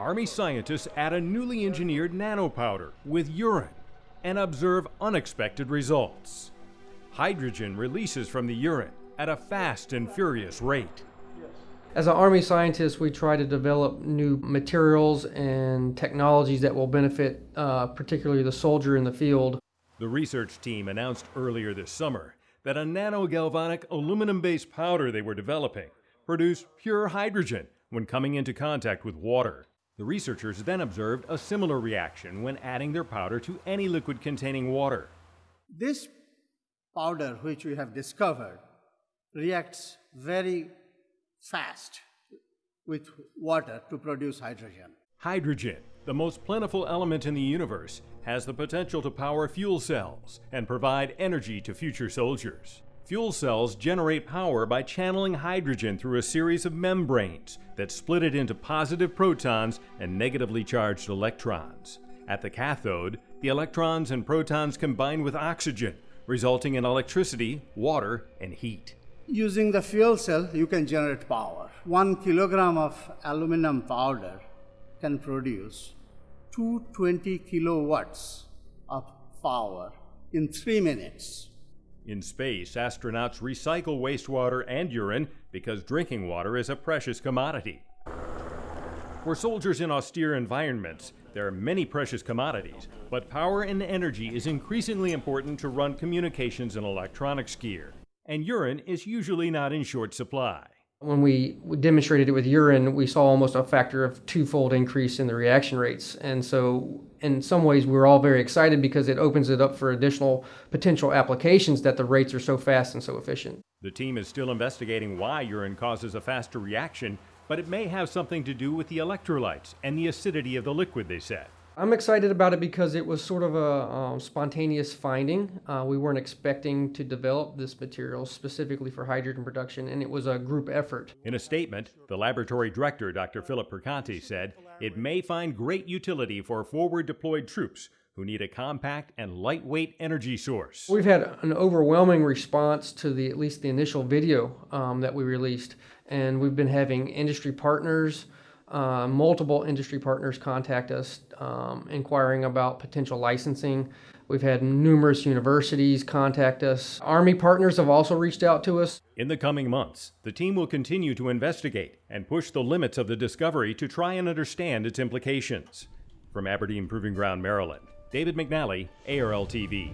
Army scientists add a newly engineered nanopowder with urine and observe unexpected results. Hydrogen releases from the urine at a fast and furious rate. As an Army scientist, we try to develop new materials and technologies that will benefit uh, particularly the soldier in the field. The research team announced earlier this summer that a nanogalvanic aluminum based powder they were developing produced pure hydrogen when coming into contact with water. The researchers then observed a similar reaction when adding their powder to any liquid containing water. This powder, which we have discovered, reacts very fast with water to produce hydrogen. Hydrogen, the most plentiful element in the universe, has the potential to power fuel cells and provide energy to future soldiers. Fuel cells generate power by channeling hydrogen through a series of membranes that split it into positive protons and negatively charged electrons. At the cathode, the electrons and protons combine with oxygen, resulting in electricity, water, and heat. Using the fuel cell, you can generate power. One kilogram of aluminum powder can produce 220 kilowatts of power in three minutes. In space, astronauts recycle wastewater and urine because drinking water is a precious commodity. For soldiers in austere environments, there are many precious commodities, but power and energy is increasingly important to run communications and electronics gear, and urine is usually not in short supply. When we demonstrated it with urine, we saw almost a factor of twofold increase in the reaction rates. And so, in some ways, we we're all very excited because it opens it up for additional potential applications that the rates are so fast and so efficient. The team is still investigating why urine causes a faster reaction, but it may have something to do with the electrolytes and the acidity of the liquid, they said. I'm excited about it because it was sort of a um, spontaneous finding. Uh, we weren't expecting to develop this material specifically for hydrogen production, and it was a group effort. In a statement, the laboratory director, Dr. Philip Perconti, said it may find great utility for forward deployed troops who need a compact and lightweight energy source. We've had an overwhelming response to the at least the initial video um, that we released, and we've been having industry partners. Uh, multiple industry partners contact us um, inquiring about potential licensing. We've had numerous universities contact us. Army partners have also reached out to us. In the coming months, the team will continue to investigate and push the limits of the discovery to try and understand its implications. From Aberdeen Proving Ground, Maryland, David McNally, ARL TV.